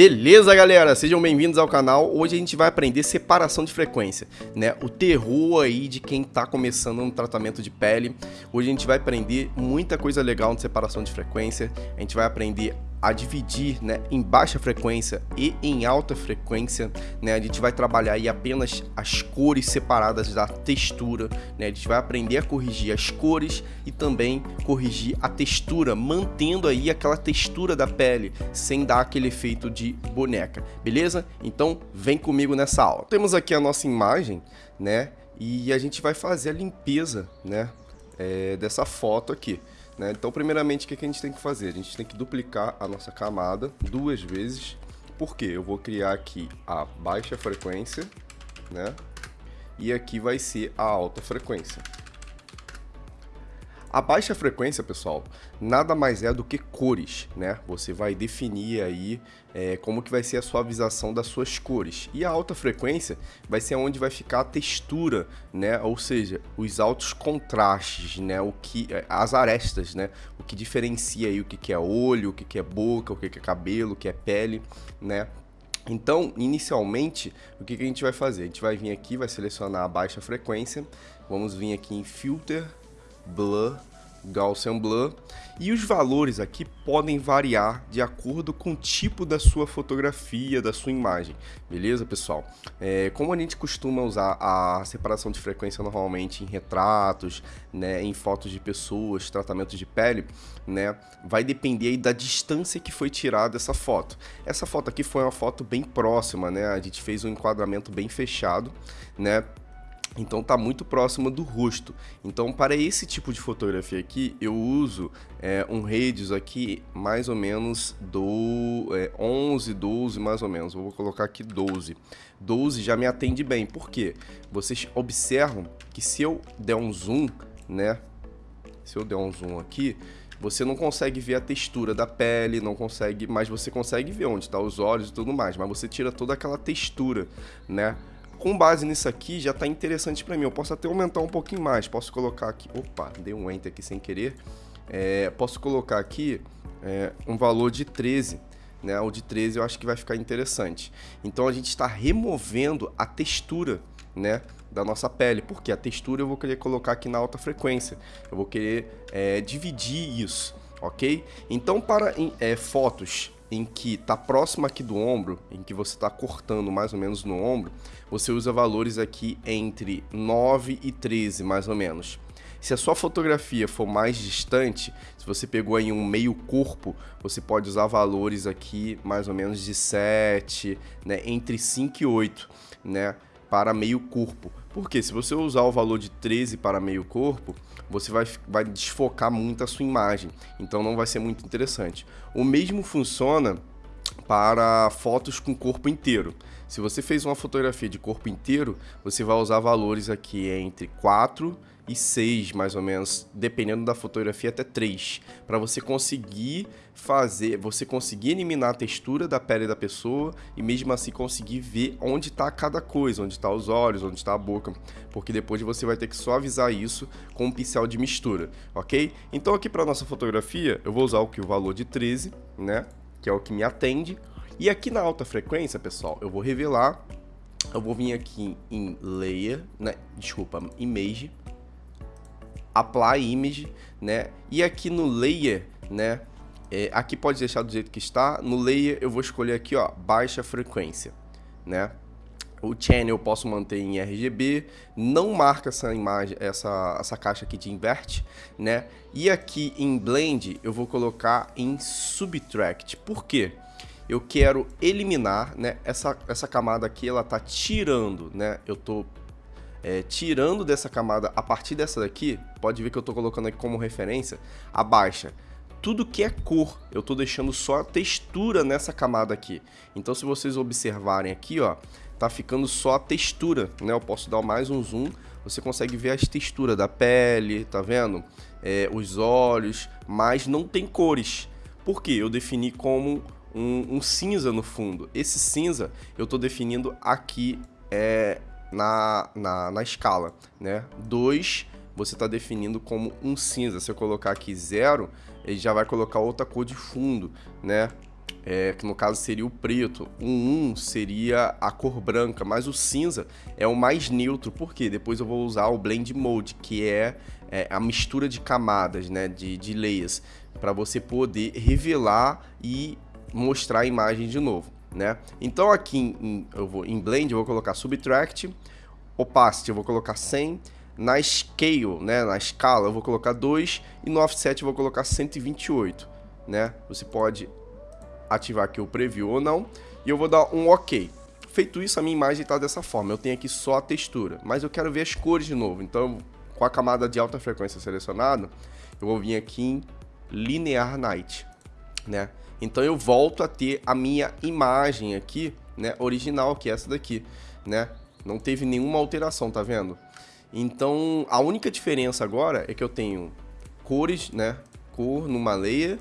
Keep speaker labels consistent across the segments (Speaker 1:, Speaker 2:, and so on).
Speaker 1: Beleza, galera? Sejam bem-vindos ao canal. Hoje a gente vai aprender separação de frequência, né? O terror aí de quem tá começando no tratamento de pele. Hoje a gente vai aprender muita coisa legal de separação de frequência. A gente vai aprender a dividir né, em baixa frequência e em alta frequência. Né, a gente vai trabalhar aí apenas as cores separadas da textura. Né, a gente vai aprender a corrigir as cores e também corrigir a textura, mantendo aí aquela textura da pele, sem dar aquele efeito de boneca, beleza? Então vem comigo nessa aula. Temos aqui a nossa imagem, né? E a gente vai fazer a limpeza, né? É, dessa foto aqui. Né? Então, primeiramente, o que a gente tem que fazer? A gente tem que duplicar a nossa camada duas vezes. Por quê? Eu vou criar aqui a baixa frequência, né? E aqui vai ser a alta frequência. A baixa frequência, pessoal, nada mais é do que cores, né? Você vai definir aí é, como que vai ser a suavização das suas cores. E a alta frequência vai ser onde vai ficar a textura, né? Ou seja, os altos contrastes, né? O que, é, as arestas, né? O que diferencia aí o que, é olho, o que, que é boca, o que, que é cabelo, o que é pele, né? Então, inicialmente, o que, que a gente vai fazer? A gente vai vir aqui, vai selecionar a baixa frequência, vamos vir aqui em Filter, Blur, Gaussian Blur, e os valores aqui podem variar de acordo com o tipo da sua fotografia, da sua imagem, beleza, pessoal? É, como a gente costuma usar a separação de frequência normalmente em retratos, né, em fotos de pessoas, tratamentos de pele, né, vai depender da distância que foi tirada essa foto. Essa foto aqui foi uma foto bem próxima, né, a gente fez um enquadramento bem fechado, né, então tá muito próximo do rosto. Então para esse tipo de fotografia aqui, eu uso é, um radius aqui mais ou menos do é, 11, 12 mais ou menos. Vou colocar aqui 12. 12 já me atende bem. Por quê? Vocês observam que se eu der um zoom, né? Se eu der um zoom aqui, você não consegue ver a textura da pele, não consegue, mas você consegue ver onde estão tá os olhos e tudo mais, mas você tira toda aquela textura, né? Com base nisso aqui, já está interessante para mim. Eu posso até aumentar um pouquinho mais. Posso colocar aqui... Opa, dei um Enter aqui sem querer. É, posso colocar aqui é, um valor de 13. Né? O de 13 eu acho que vai ficar interessante. Então a gente está removendo a textura né, da nossa pele. Porque a textura eu vou querer colocar aqui na alta frequência. Eu vou querer é, dividir isso, ok? Então para é, fotos em que está próximo aqui do ombro, em que você está cortando mais ou menos no ombro, você usa valores aqui entre 9 e 13, mais ou menos. Se a sua fotografia for mais distante, se você pegou aí um meio corpo, você pode usar valores aqui mais ou menos de 7, né, entre 5 e 8, né, para meio corpo. Porque se você usar o valor de 13 para meio corpo, você vai, vai desfocar muito a sua imagem, então não vai ser muito interessante. O mesmo funciona para fotos com corpo inteiro. Se você fez uma fotografia de corpo inteiro, você vai usar valores aqui entre 4 e 6, mais ou menos, dependendo da fotografia, até 3, para você conseguir fazer, você conseguir eliminar a textura da pele da pessoa e mesmo assim conseguir ver onde está cada coisa, onde está os olhos, onde está a boca, porque depois você vai ter que suavizar isso com um pincel de mistura, ok? Então aqui para nossa fotografia, eu vou usar o que? O valor de 13, né, que é o que me atende, e aqui na alta frequência, pessoal, eu vou revelar, eu vou vir aqui em Layer, né, desculpa, Image, Apply Image, né, e aqui no Layer, né, é, aqui pode deixar do jeito que está, no Layer eu vou escolher aqui, ó, baixa frequência, né, o channel eu posso manter em RGB, não marca essa imagem, essa, essa caixa aqui de invert, né? E aqui em Blend eu vou colocar em Subtract. Por quê? eu quero eliminar, né? Essa, essa camada aqui, ela tá tirando, né? Eu tô é, tirando dessa camada, a partir dessa daqui, pode ver que eu tô colocando aqui como referência, a baixa. Tudo que é cor, eu tô deixando só a textura nessa camada aqui. Então, se vocês observarem aqui, ó, tá ficando só a textura, né? Eu posso dar mais um zoom, você consegue ver as texturas da pele, tá vendo? É, os olhos, mas não tem cores. Por quê? Eu defini como um, um cinza no fundo. Esse cinza eu estou definindo aqui é, na, na, na escala, né? 2 você está definindo como um cinza. Se eu colocar aqui zero, ele já vai colocar outra cor de fundo, né? é, que no caso seria o preto. O 1 seria a cor branca, mas o cinza é o mais neutro, porque depois eu vou usar o Blend Mode, que é, é a mistura de camadas, né, de, de layers, para você poder revelar e mostrar a imagem de novo. Né? Então aqui em, eu vou, em Blend eu vou colocar Subtract, Opacity eu vou colocar 100, na Scale, né, na escala eu vou colocar 2 e no Offset eu vou colocar 128. Né? Você pode ativar aqui o preview ou não, e eu vou dar um OK. Feito isso, a minha imagem está dessa forma, eu tenho aqui só a textura, mas eu quero ver as cores de novo, então com a camada de alta frequência selecionada, eu vou vir aqui em Linear Night, né? Então eu volto a ter a minha imagem aqui, né, original, que é essa daqui, né? Não teve nenhuma alteração, tá vendo? Então, a única diferença agora é que eu tenho cores, né, cor numa layer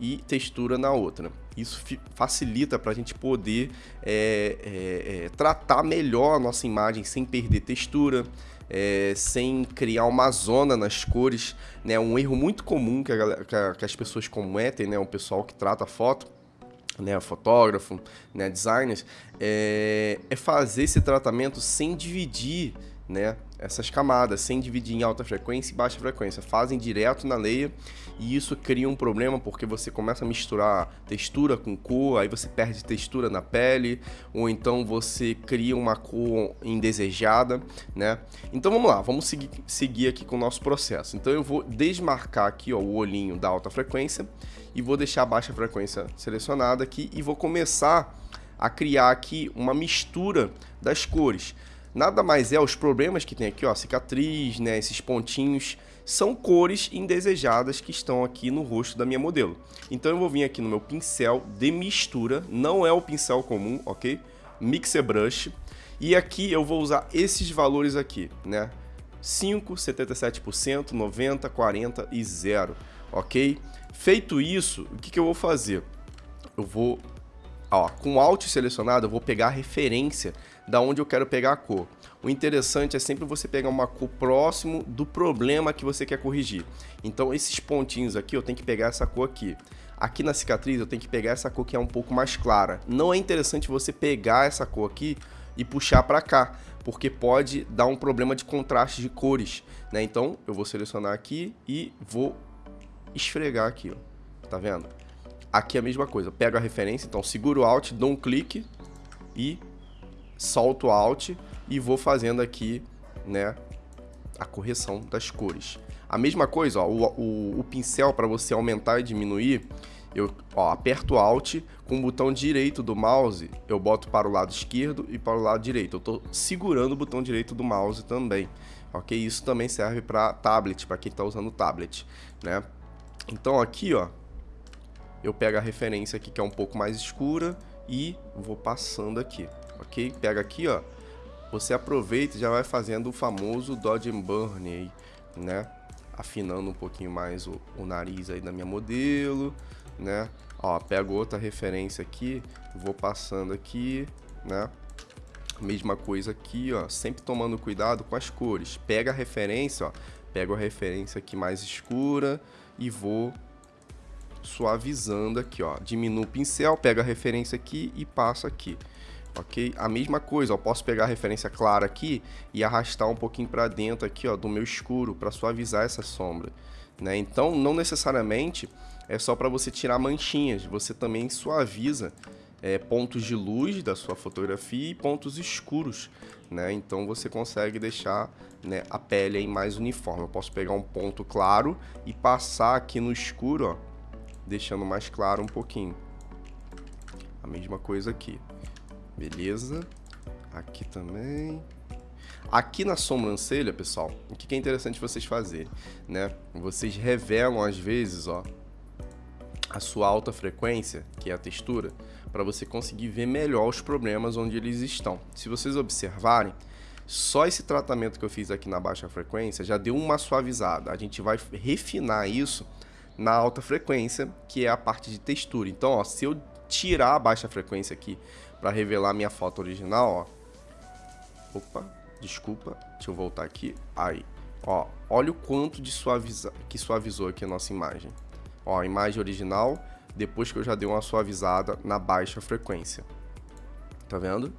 Speaker 1: e textura na outra. Isso facilita para a gente poder é, é, é, tratar melhor a nossa imagem sem perder textura, é, sem criar uma zona nas cores. Né? Um erro muito comum que, a, que, a, que as pessoas cometem, né? o pessoal que trata foto, né, fotógrafo, né, designers, é, é fazer esse tratamento sem dividir né, essas camadas, sem dividir em alta frequência e baixa frequência. Fazem direto na leia e isso cria um problema porque você começa a misturar textura com cor, aí você perde textura na pele, ou então você cria uma cor indesejada, né? Então vamos lá, vamos seguir, seguir aqui com o nosso processo. Então eu vou desmarcar aqui ó, o olhinho da alta frequência e vou deixar a baixa frequência selecionada aqui e vou começar a criar aqui uma mistura das cores. Nada mais é os problemas que tem aqui, ó, cicatriz, né, esses pontinhos, são cores indesejadas que estão aqui no rosto da minha modelo. Então eu vou vir aqui no meu pincel de mistura, não é o pincel comum, ok? Mixer Brush. E aqui eu vou usar esses valores aqui, né? 5, 77%, 90, 40 e 0, ok? Feito isso, o que, que eu vou fazer? Eu vou, ó, com Alt selecionado, eu vou pegar a referência da onde eu quero pegar a cor. O interessante é sempre você pegar uma cor próximo do problema que você quer corrigir. Então esses pontinhos aqui, eu tenho que pegar essa cor aqui. Aqui na cicatriz eu tenho que pegar essa cor que é um pouco mais clara. Não é interessante você pegar essa cor aqui e puxar para cá, porque pode dar um problema de contraste de cores, né? Então eu vou selecionar aqui e vou esfregar aqui, ó. Tá vendo? Aqui é a mesma coisa, pego a referência, então seguro o Alt, dou um clique e solto Alt e vou fazendo aqui, né, a correção das cores. A mesma coisa, ó, o, o, o pincel para você aumentar e diminuir, eu ó, aperto Alt, com o botão direito do mouse, eu boto para o lado esquerdo e para o lado direito. Eu estou segurando o botão direito do mouse também, ok? Isso também serve para tablet, para quem está usando tablet, né? Então aqui, ó, eu pego a referência aqui que é um pouco mais escura e vou passando aqui ok? Pega aqui, ó, você aproveita e já vai fazendo o famoso Dodge and Burn aí, né? Afinando um pouquinho mais o, o nariz aí da minha modelo, né? Ó, pego outra referência aqui, vou passando aqui, né? Mesma coisa aqui, ó, sempre tomando cuidado com as cores. Pega a referência, ó, pego a referência aqui mais escura e vou suavizando aqui, ó. Diminuo o pincel, pego a referência aqui e passo aqui ok? A mesma coisa, eu posso pegar a referência clara aqui e arrastar um pouquinho para dentro aqui, ó, do meu escuro, para suavizar essa sombra, né? Então, não necessariamente é só para você tirar manchinhas, você também suaviza é, pontos de luz da sua fotografia e pontos escuros, né? Então, você consegue deixar né, a pele aí mais uniforme. Eu posso pegar um ponto claro e passar aqui no escuro, ó, deixando mais claro um pouquinho. A mesma coisa aqui. Beleza. Aqui também. Aqui na sobrancelha, pessoal, o que é interessante vocês fazerem, né? Vocês revelam às vezes, ó, a sua alta frequência, que é a textura, para você conseguir ver melhor os problemas onde eles estão. Se vocês observarem, só esse tratamento que eu fiz aqui na baixa frequência já deu uma suavizada. A gente vai refinar isso na alta frequência, que é a parte de textura. Então, ó, se eu tirar a baixa frequência aqui para revelar minha foto original, ó. Opa, desculpa, deixa eu voltar aqui. Aí, ó, olha o quanto de suaviza, que suavizou aqui a nossa imagem. Ó, a imagem original depois que eu já dei uma suavizada na baixa frequência. Tá vendo?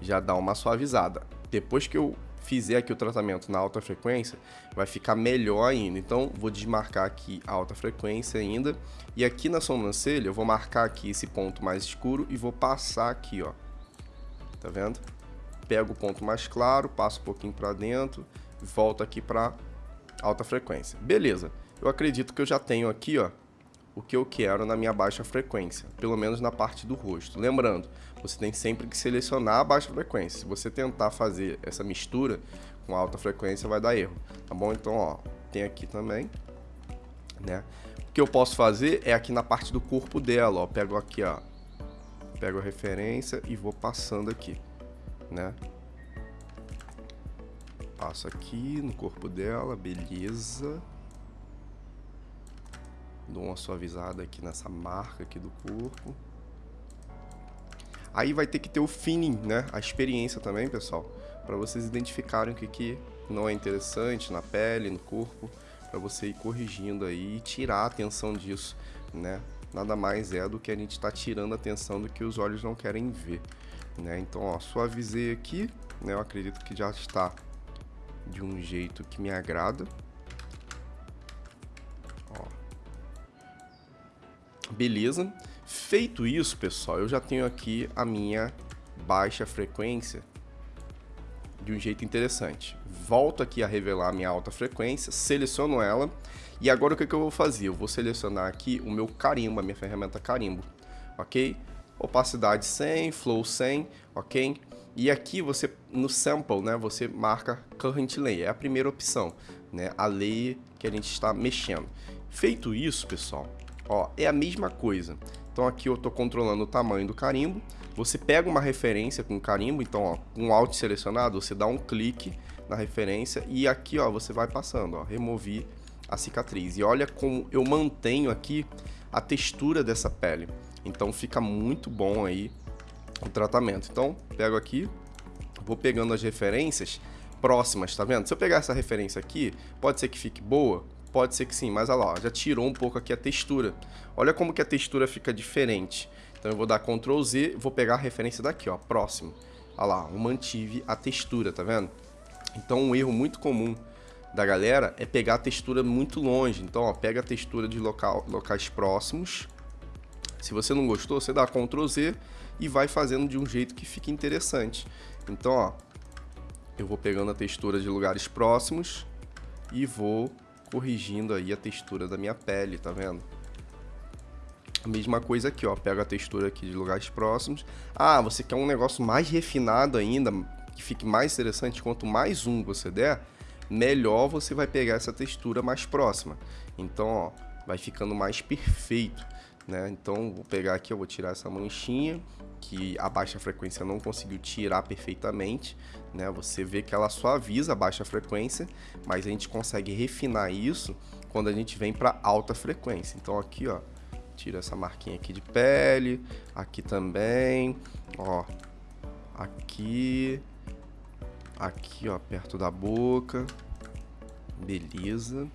Speaker 1: Já dá uma suavizada. Depois que eu fizer aqui o tratamento na alta frequência, vai ficar melhor ainda. Então, vou desmarcar aqui a alta frequência ainda. E aqui na sobrancelha, eu vou marcar aqui esse ponto mais escuro e vou passar aqui, ó. Tá vendo? Pego o ponto mais claro, passo um pouquinho para dentro, volto aqui para alta frequência. Beleza. Eu acredito que eu já tenho aqui, ó, o que eu quero na minha baixa frequência, pelo menos na parte do rosto. Lembrando, você tem sempre que selecionar a baixa frequência. Se você tentar fazer essa mistura com alta frequência, vai dar erro, tá bom? Então, ó, tem aqui também, né? O que eu posso fazer é aqui na parte do corpo dela, ó, pego aqui, ó, pego a referência e vou passando aqui, né? Passo aqui no corpo dela, beleza. Dou uma suavizada aqui nessa marca aqui do corpo. Aí vai ter que ter o feeling, né? A experiência também, pessoal. para vocês identificarem o que, que não é interessante na pele, no corpo. para você ir corrigindo aí e tirar a atenção disso, né? Nada mais é do que a gente está tirando a atenção do que os olhos não querem ver. Né? Então, ó, suavizei aqui, né? Eu acredito que já está de um jeito que me agrada. Beleza. Feito isso, pessoal, eu já tenho aqui a minha baixa frequência de um jeito interessante. Volto aqui a revelar a minha alta frequência, seleciono ela e agora o que, que eu vou fazer? Eu vou selecionar aqui o meu carimbo, a minha ferramenta carimbo, ok? Opacidade 100, flow 100, ok? E aqui você, no sample, né, você marca current layer, é a primeira opção, né, a layer que a gente está mexendo. Feito isso, pessoal, Ó, é a mesma coisa. Então aqui eu estou controlando o tamanho do carimbo. Você pega uma referência com carimbo, então ó, com Alt selecionado, você dá um clique na referência e aqui ó, você vai passando, ó, remover a cicatriz. E olha como eu mantenho aqui a textura dessa pele. Então fica muito bom aí o tratamento. Então, pego aqui, vou pegando as referências próximas, tá vendo? Se eu pegar essa referência aqui, pode ser que fique boa, Pode ser que sim, mas olha lá, já tirou um pouco aqui a textura. Olha como que a textura fica diferente. Então eu vou dar Ctrl Z, vou pegar a referência daqui, ó, próximo. Olha lá, eu mantive a textura, tá vendo? Então um erro muito comum da galera é pegar a textura muito longe. Então, ó, pega a textura de local, locais próximos. Se você não gostou, você dá Ctrl Z e vai fazendo de um jeito que fique interessante. Então, ó, eu vou pegando a textura de lugares próximos e vou corrigindo aí a textura da minha pele, tá vendo? A mesma coisa aqui, ó, pego a textura aqui de lugares próximos. Ah, você quer um negócio mais refinado ainda, que fique mais interessante, quanto mais um você der, melhor você vai pegar essa textura mais próxima. Então, ó, vai ficando mais perfeito, né? Então, vou pegar aqui, eu vou tirar essa manchinha, que a baixa frequência não conseguiu tirar perfeitamente, né? Você vê que ela suaviza a baixa frequência, mas a gente consegue refinar isso quando a gente vem para alta frequência. Então aqui, ó, tira essa marquinha aqui de pele, aqui também, ó, aqui, aqui, ó, perto da boca, beleza.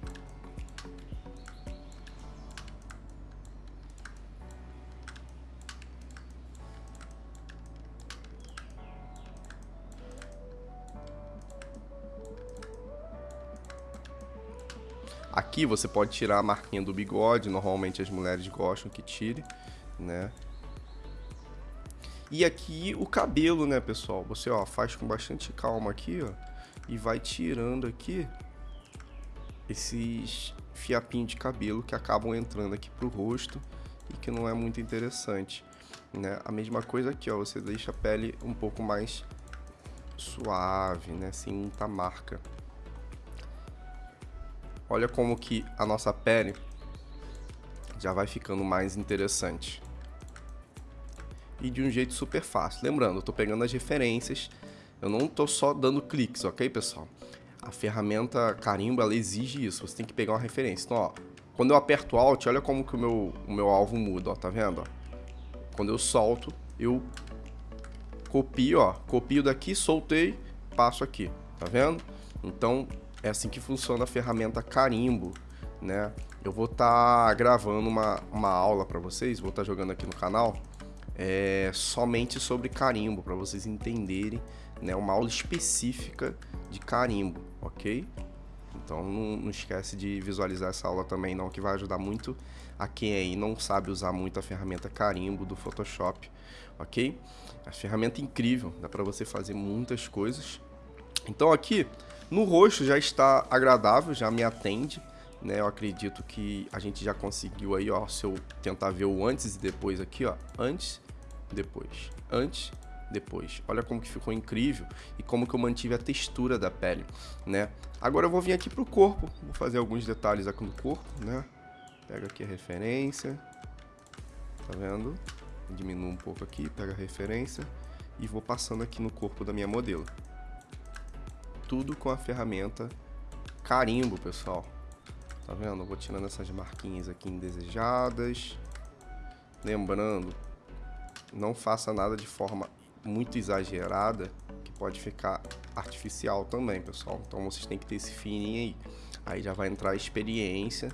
Speaker 1: Aqui você pode tirar a marquinha do bigode, normalmente as mulheres gostam que tire, né? E aqui o cabelo, né, pessoal? Você, ó, faz com bastante calma aqui, ó, e vai tirando aqui esses fiapinhos de cabelo que acabam entrando aqui pro rosto e que não é muito interessante, né? A mesma coisa aqui, ó, você deixa a pele um pouco mais suave, né, sem muita marca. Olha como que a nossa pele já vai ficando mais interessante. E de um jeito super fácil. Lembrando, eu estou pegando as referências, eu não estou só dando cliques, ok, pessoal? A ferramenta carimbo, ela exige isso, você tem que pegar uma referência. Então, ó, quando eu aperto Alt, olha como que o meu, o meu alvo muda, ó, tá vendo? Quando eu solto, eu copio, ó, copio daqui, soltei, passo aqui, tá vendo? Então, é assim que funciona a ferramenta carimbo, né? Eu vou estar tá gravando uma, uma aula para vocês, vou estar tá jogando aqui no canal, é, somente sobre carimbo, para vocês entenderem, né? Uma aula específica de carimbo, ok? Então não, não, esquece de visualizar essa aula também não, que vai ajudar muito a quem aí não sabe usar muito a ferramenta carimbo do Photoshop, ok? A ferramenta é incrível, dá para você fazer muitas coisas. Então aqui no rosto já está agradável, já me atende, né? Eu acredito que a gente já conseguiu aí, ó, se eu tentar ver o antes e depois aqui, ó, antes, depois, antes, depois. Olha como que ficou incrível e como que eu mantive a textura da pele, né? Agora eu vou vir aqui pro corpo, vou fazer alguns detalhes aqui no corpo, né? Pega aqui a referência, tá vendo? Diminuo um pouco aqui, pega a referência e vou passando aqui no corpo da minha modelo tudo com a ferramenta carimbo, pessoal. Tá vendo? Eu vou tirando essas marquinhas aqui indesejadas. Lembrando, não faça nada de forma muito exagerada, que pode ficar artificial também, pessoal. Então vocês têm que ter esse feeling aí. Aí já vai entrar experiência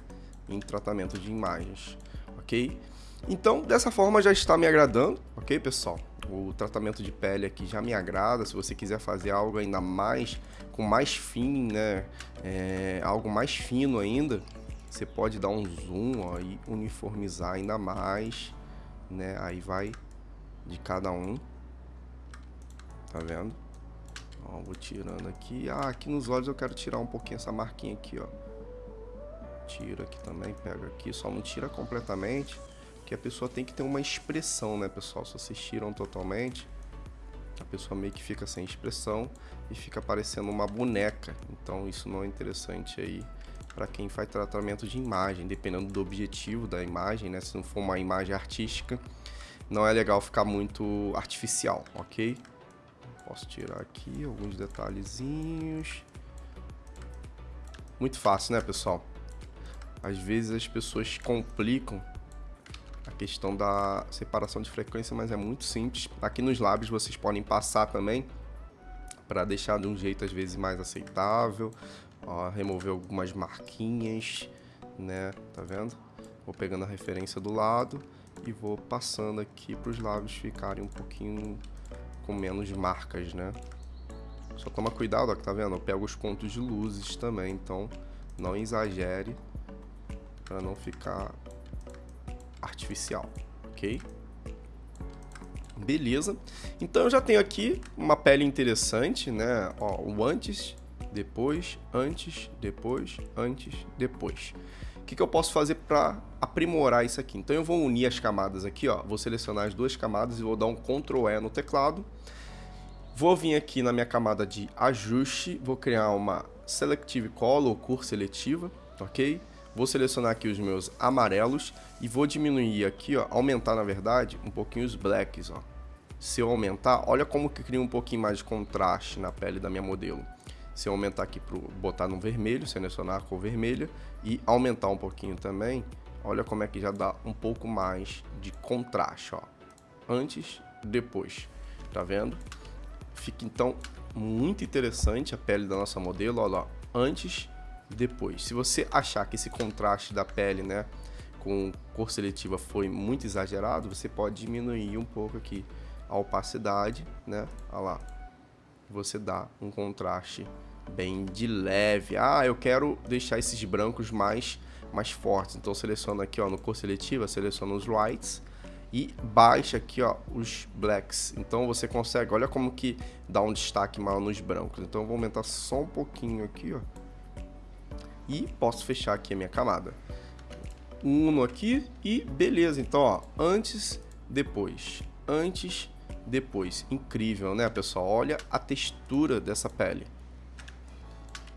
Speaker 1: em tratamento de imagens, ok? Então, dessa forma já está me agradando, ok, pessoal? O tratamento de pele aqui já me agrada. Se você quiser fazer algo ainda mais, com mais fim, né? É, algo mais fino ainda, você pode dar um zoom ó, e uniformizar ainda mais, né? Aí vai de cada um. Tá vendo? Ó, vou tirando aqui. Ah, aqui nos olhos eu quero tirar um pouquinho essa marquinha aqui, ó. Tira aqui também, pega aqui. Só não tira completamente que a pessoa tem que ter uma expressão, né, pessoal? Se vocês tiram totalmente, a pessoa meio que fica sem expressão e fica parecendo uma boneca. Então isso não é interessante aí para quem faz tratamento de imagem, dependendo do objetivo da imagem, né? Se não for uma imagem artística, não é legal ficar muito artificial, ok? Posso tirar aqui alguns detalhezinhos. Muito fácil, né, pessoal? Às vezes as pessoas complicam questão da separação de frequência, mas é muito simples. Aqui nos lábios vocês podem passar também para deixar de um jeito às vezes mais aceitável, ó, remover algumas marquinhas, né? Tá vendo? Vou pegando a referência do lado e vou passando aqui para os lábios ficarem um pouquinho com menos marcas, né? Só toma cuidado, ó, que tá vendo? Eu pego os pontos de luzes também, então não exagere para não ficar artificial, ok? Beleza. Então eu já tenho aqui uma pele interessante, né? Ó, o antes, depois, antes, depois, antes, depois. O que, que eu posso fazer para aprimorar isso aqui? Então eu vou unir as camadas aqui, ó. Vou selecionar as duas camadas e vou dar um Ctrl E no teclado. Vou vir aqui na minha camada de ajuste, vou criar uma Selective Color, cor seletiva, ok? Vou selecionar aqui os meus amarelos e vou diminuir aqui, ó, aumentar na verdade um pouquinho os blacks, ó. Se eu aumentar, olha como que cria um pouquinho mais de contraste na pele da minha modelo. Se eu aumentar aqui para botar no vermelho, selecionar a cor vermelha e aumentar um pouquinho também, olha como é que já dá um pouco mais de contraste, ó. Antes, depois, tá vendo? Fica então muito interessante a pele da nossa modelo, olha lá, antes depois. Se você achar que esse contraste da pele, né, com cor seletiva foi muito exagerado, você pode diminuir um pouco aqui a opacidade, né? Olha lá. Você dá um contraste bem de leve. Ah, eu quero deixar esses brancos mais mais fortes. Então seleciono aqui, ó, no cor seletiva, seleciono os whites e baixa aqui, ó, os blacks. Então você consegue, olha como que dá um destaque maior nos brancos. Então eu vou aumentar só um pouquinho aqui, ó e posso fechar aqui a minha camada. Uno aqui e beleza. Então, ó, antes, depois, antes, depois. Incrível, né, pessoal? Olha a textura dessa pele.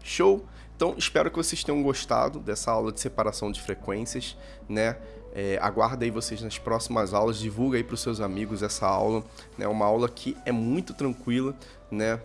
Speaker 1: Show? Então, espero que vocês tenham gostado dessa aula de separação de frequências, né? É, aguarda aí vocês nas próximas aulas, divulga aí para os seus amigos essa aula, né? Uma aula que é muito tranquila, né?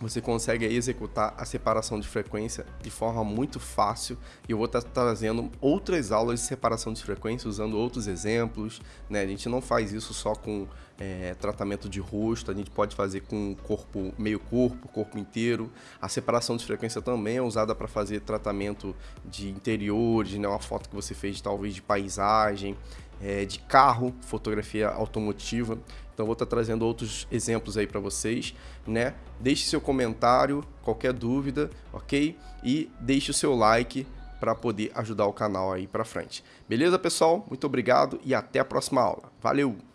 Speaker 1: Você consegue executar a separação de frequência de forma muito fácil e eu vou estar trazendo outras aulas de separação de frequência usando outros exemplos, né? A gente não faz isso só com é, tratamento de rosto, a gente pode fazer com corpo, meio corpo, corpo inteiro. A separação de frequência também é usada para fazer tratamento de interiores, né? Uma foto que você fez talvez de paisagem, é, de carro, fotografia automotiva. Então vou estar trazendo outros exemplos aí para vocês, né? Deixe seu comentário, qualquer dúvida, ok? E deixe o seu like para poder ajudar o canal aí para frente. Beleza, pessoal? Muito obrigado e até a próxima aula. Valeu!